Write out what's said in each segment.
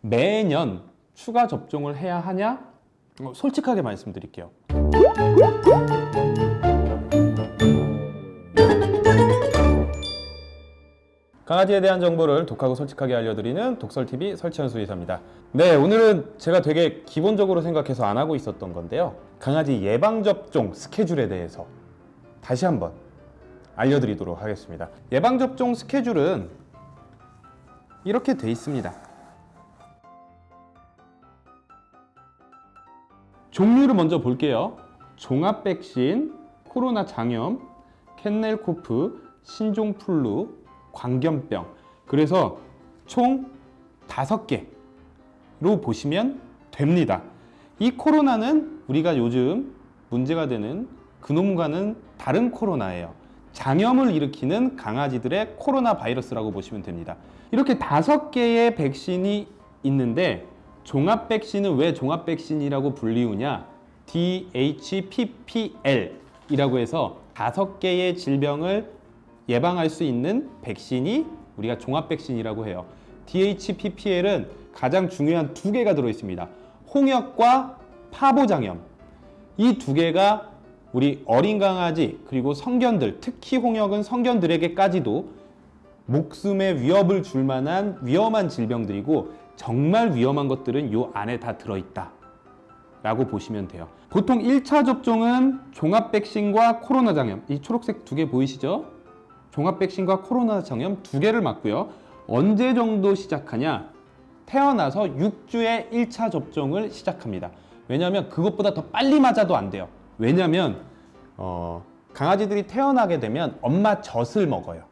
매년 추가 접종을 해야 하냐? 어, 솔직하게 말씀드릴게요. 강아지에 대한 정보를 독하고 솔직하게 알려드리는 독설TV 설치현 수 의사입니다. 네, 오늘은 제가 되게 기본적으로 생각해서 안 하고 있었던 건데요. 강아지 예방접종 스케줄에 대해서 다시 한번 알려드리도록 하겠습니다. 예방접종 스케줄은 이렇게 돼 있습니다. 종류를 먼저 볼게요. 종합 백신, 코로나 장염, 캔넬코프, 신종플루, 광견병. 그래서 총 다섯 개로 보시면 됩니다. 이 코로나는 우리가 요즘 문제가 되는 그놈과는 다른 코로나예요. 장염을 일으키는 강아지들의 코로나 바이러스라고 보시면 됩니다. 이렇게 다섯 개의 백신이 있는데 종합 백신은 왜 종합 백신이라고 불리우냐? DHPPL 이라고 해서 다섯 개의 질병을 예방할 수 있는 백신이 우리가 종합 백신이라고 해요. DHPPL은 가장 중요한 두 개가 들어 있습니다. 홍역과 파보장염. 이 두 개가 우리 어린 강아지 그리고 성견들, 특히 홍역은 성견들에게까지도 목숨에 위협을 줄 만한 위험한 질병들이고 정말 위험한 것들은 요 안에 다 들어있다. 라고 보시면 돼요. 보통 1차 접종은 종합 백신과 코로나 장염. 이 초록색 두 개 보이시죠? 종합 백신과 코로나 장염 두 개를 맞고요. 언제 정도 시작하냐? 태어나서 6주에 1차 접종을 시작합니다. 왜냐하면 그것보다 더 빨리 맞아도 안 돼요. 왜냐하면 어, 강아지들이 태어나게 되면 엄마 젖을 먹어요.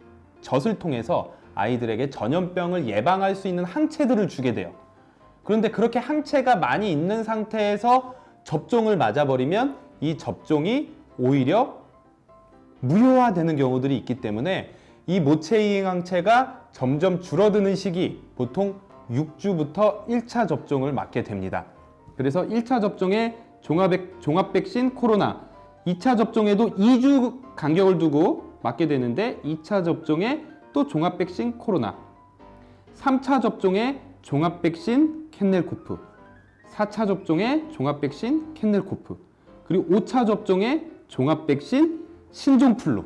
젖을 통해서 아이들에게 전염병을 예방할 수 있는 항체들을 주게 돼요. 그런데 그렇게 항체가 많이 있는 상태에서 접종을 맞아버리면 이 접종이 오히려 무효화되는 경우들이 있기 때문에 이 모체이행 항체가 점점 줄어드는 시기 보통 6주부터 1차 접종을 맞게 됩니다. 그래서 1차 접종에 종합백, 종합백신 코로나 2차 접종에도 2주 간격을 두고 맞게 되는데 2차 접종에 또 종합 백신 코로나 3차 접종에 종합 백신 kennel cough 4차 접종에 종합 백신 kennel cough 그리고 5차 접종에 종합 백신 신종플루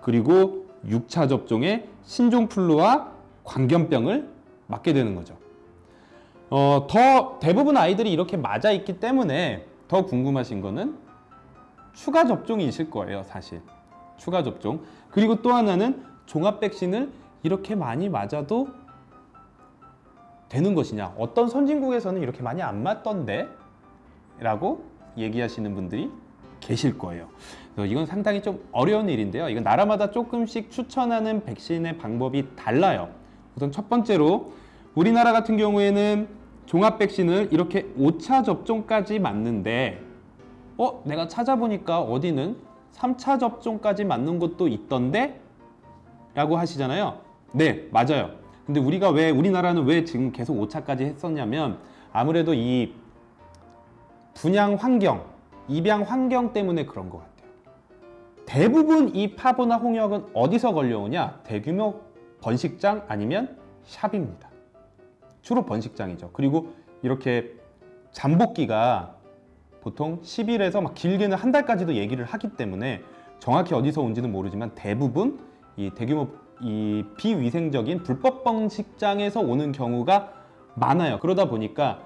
그리고 6차 접종에 신종플루와 광견병을 맞게 되는 거죠. 어, 더 대부분 아이들이 이렇게 맞아 있기 때문에 더 궁금하신 거는 추가 접종이실 거예요, 사실. 추가 접종. 그리고 또 하나는 종합 백신을 이렇게 많이 맞아도 되는 것이냐? 어떤 선진국에서는 이렇게 많이 안 맞던데? 라고 얘기하시는 분들이 계실 거예요. 이건 상당히 좀 어려운 일인데요. 이건 나라마다 조금씩 추천하는 백신의 방법이 달라요. 우선 첫 번째로 우리나라 같은 경우에는 종합 백신을 이렇게 5차 접종까지 맞는데 어? 내가 찾아보니까 어디는 3차 접종까지 맞는 곳도 있던데? 라고 하시잖아요. 네, 맞아요. 근데 우리가 왜 우리나라는 왜 지금 계속 5차까지 했었냐면 아무래도 이 분양 환경, 입양 환경 때문에 그런 것 같아요. 대부분 이 파보나 홍역은 어디서 걸려오냐? 대규모 번식장 아니면 샵입니다. 주로 번식장이죠. 그리고 이렇게 잠복기가 보통 10일에서 막 길게는 한 달까지도 얘기를 하기 때문에 정확히 어디서 온지는 모르지만 대부분 이 대규모 이 비위생적인 불법 번식장에서 오는 경우가 많아요. 그러다 보니까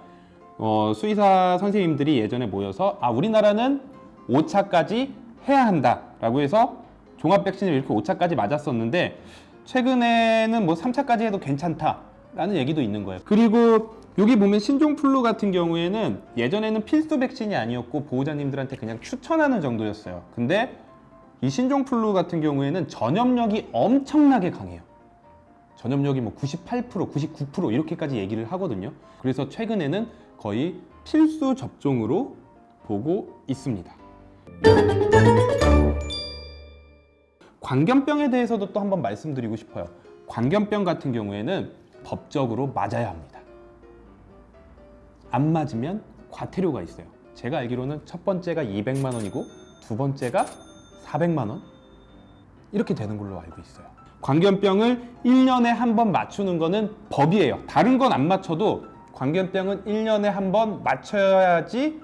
어, 수의사 선생님들이 예전에 모여서 아 우리나라는 5차까지 해야 한다 라고 해서 종합 백신을 이렇게 5차까지 맞았었는데 최근에는 뭐 3차까지 해도 괜찮다 라는 얘기도 있는 거예요. 그리고 여기 보면 신종플루 같은 경우에는 예전에는 필수 백신이 아니었고 보호자님들한테 그냥 추천하는 정도였어요. 근데 이 신종플루 같은 경우에는 전염력이 엄청나게 강해요. 전염력이 뭐 98%, 99% 이렇게까지 얘기를 하거든요. 그래서 최근에는 거의 필수 접종으로 보고 있습니다. 광견병에 대해서도 또 한번 말씀드리고 싶어요. 광견병 같은 경우에는 법적으로 맞아야 합니다. 안 맞으면 과태료가 있어요. 제가 알기로는 첫 번째가 200만 원이고 두 번째가 400만 원 이렇게 되는 걸로 알고 있어요. 광견병을 1년에 한 번 맞추는 거는 법이에요. 다른 건 안 맞춰도 광견병은 1년에 한 번 맞춰야지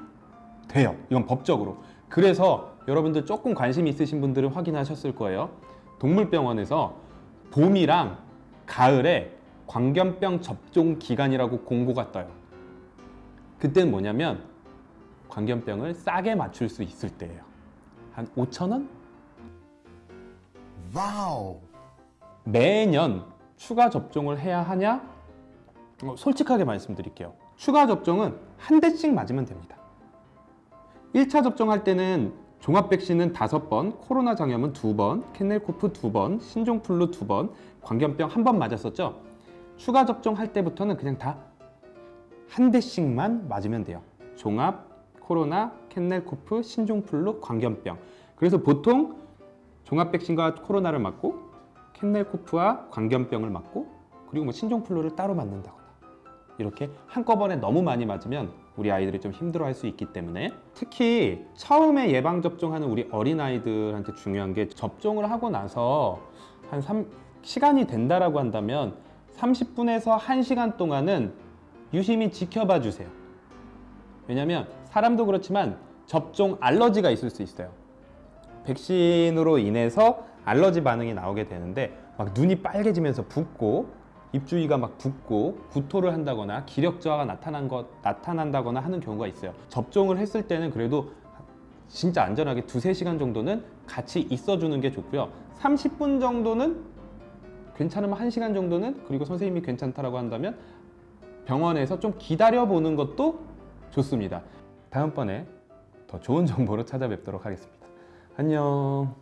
돼요. 이건 법적으로. 그래서 여러분들 조금 관심 있으신 분들은 확인하셨을 거예요. 동물병원에서 봄이랑 가을에 광견병 접종 기간이라고 공고가 떠요. 그때는 뭐냐면 광견병을 싸게 맞출 수 있을 때예요. 한 5천 원? Wow. 매년 추가 접종을 해야 하냐? 어, 솔직하게 말씀드릴게요. 추가 접종은 한 대씩 맞으면 됩니다. 1차 접종할 때는 종합 백신은 5번, 코로나 장염은 2번, kennel cough 2번, 신종플루 2번, 광견병 한번 맞았었죠? 추가 접종할 때부터는 그냥 다 한 대씩만 맞으면 돼요. 종합, 코로나, kennel cough, 신종플루, 광견병. 그래서 보통 종합 백신과 코로나를 맞고 캔넬코프와 광견병을 맞고 그리고 뭐 신종플루를 따로 맞는다거나 이렇게 한꺼번에 너무 많이 맞으면 우리 아이들이 좀 힘들어할 수 있기 때문에 특히 처음에 예방 접종하는 우리 어린 아이들한테 중요한 게 접종을 하고 나서 한 3, 시간이 된다라고 한다면 30분에서 1시간 동안은 유심히 지켜봐 주세요. 왜냐하면 사람도 그렇지만 접종 알러지가 있을 수 있어요. 백신으로 인해서 알러지 반응이 나오게 되는데 막 눈이 빨개지면서 붓고 입 주위가 막 붓고 구토를 한다거나 기력 저하가 나타난 것 나타난다거나 하는 경우가 있어요. 접종을 했을 때는 그래도 진짜 안전하게 두세 시간 정도는 같이 있어 주는 게 좋고요. 30분 정도는 괜찮으면 1시간 정도는 그리고 선생님이 괜찮다라고 한다면 병원에서 좀 기다려 보는 것도 좋습니다. 다음번에 더 좋은 정보로 찾아뵙도록 하겠습니다. 안녕.